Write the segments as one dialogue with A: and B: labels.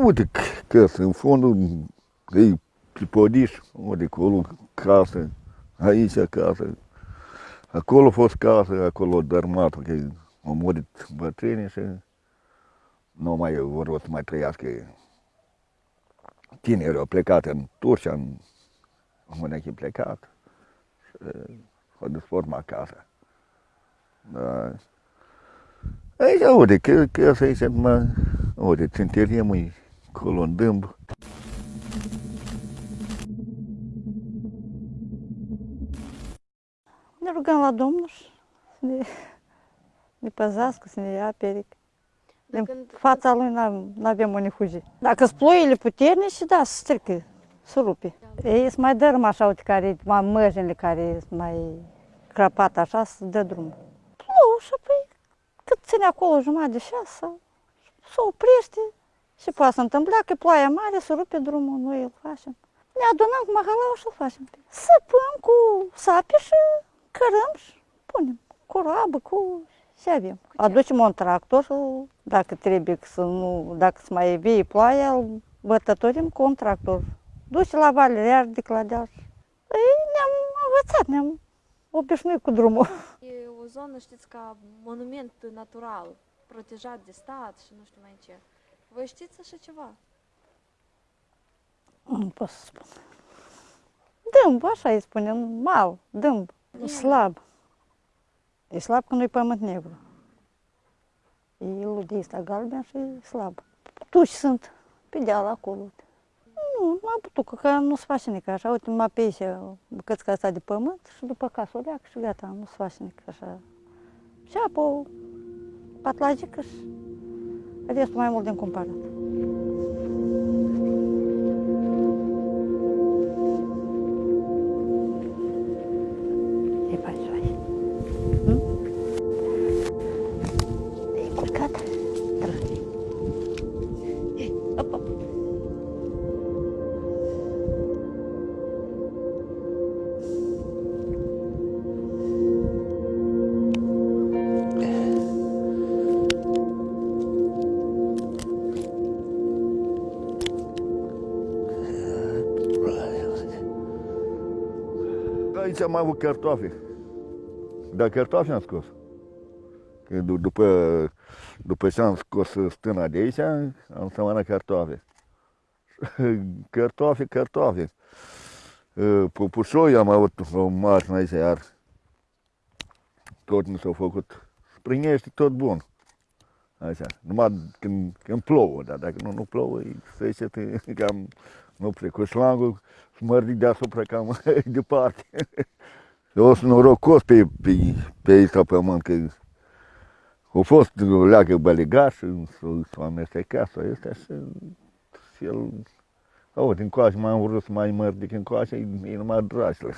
A: Uite, casă, în fondul e pe podiș, uite, acolo casă, aici casă. Acolo a fost casă, acolo dărmat, că au murit bătrânii și nu mai vor să mai trăiască. Tinerii au plecat în Turcia, în Mânechi plecat și au desformat casa. Da. Aici, uite, că, că să aici, mă, uite, ținterie măi, acolo în dâmb.
B: Ne rugăm la Domnul să ne, ne păzească, să ne ia peric. Din
C: când-
B: fața lui nu avem unde fugi. Dacă sunt ploile puternice, da, se strică, se rupe. Ei sunt mai dărâm așa, uite, care, mai măjinile care sunt mai crăpat așa, să dă drumul. Plouă și apoi cât ține acolo jumătate de șase, se oprește și poate să întâmpla că ploaia mare să rupe drumul, noi îl facem. Ne adunăm cu mahalau și îl facem. Săpăm cu sape și cărăm și punem cu roabă, cu ce avem. Aducem un tractor și dacă trebuie să nu, dacă să mai vie ploaia, îl bătătorim cu un tractor. Duce la vale, iar de clădeaș. Ei, ne-am învățat, ne-am obișnuit cu drumul.
C: E o zonă, știți, ca monument natural, protejat de stat și nu știu mai ce. Voi știți așa ceva?
B: Nu pot să spun. Dâmb, așa îi spunem, mal, dâmb,
C: Bine.
B: slab. E slab când nu-i pământ negru. E ludii ăsta galben și e slab. Tuși sunt pe deal acolo. Nu, nu am putut, că nu se face nici așa. Uite, mă pe aici bucățica asta de pământ și după casă o leac și gata, nu se face nici așa. Și apă, patlagică și restul mai mult din cumpărat.
A: Aici am avut cartofi. Dar cartofi am scos. Că d- după, după ce am scos stâna de aici, am sămânat cartofi. cartofi, cartofi. Uh, Popușoi am avut o mașină aici iar. Tot mi s-a făcut. Sprinește tot bun. Așa. Numai când, când plouă, dar dacă nu, nu plouă, e săgetă cam nu prea. Cu șlangul smărdi deasupra cam departe. Eu sunt norocos pe, pe, pe aici la pământ, că a fost o leagă bălegaș, s-a amestecat sau este și, și el, uite, încoace m-am vrut să mai mărdic încoace, e, e numai dragile.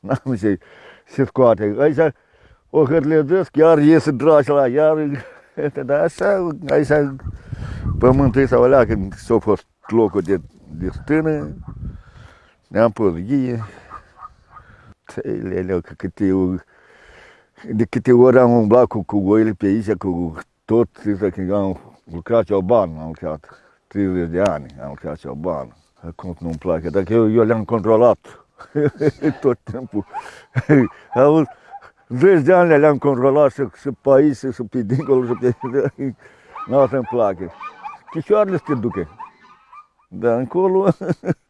A: N-am ce, se scoate. Aici o hârlezesc, iar iese dragila, iar, dar așa, aici pământul ăsta o leagă, s-a fost locul de, de stână, ne-am pus ghie, Leleu, că câte, o- de câte ori am umblat cu, cu oile pe aici, cu tot, zic că am lucrat cioban, am lucrat 30 de ani, am lucrat cioban. Acum nu-mi place, dacă eu, eu le-am controlat tot timpul. Auzi, 10 de ani le-am controlat și, și pe aici, și pe dincolo, și pe... Nu o să-mi placă. Chișoarele se ducă. Dar încolo,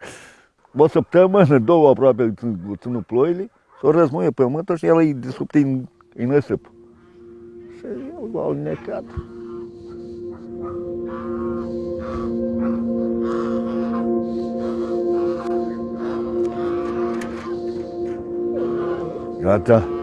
A: o săptămână, două aproape, ținut ploile, s-o răzmuie pământul și el îi disrupte în, în năsip. Și el l-a alnecat. Gata.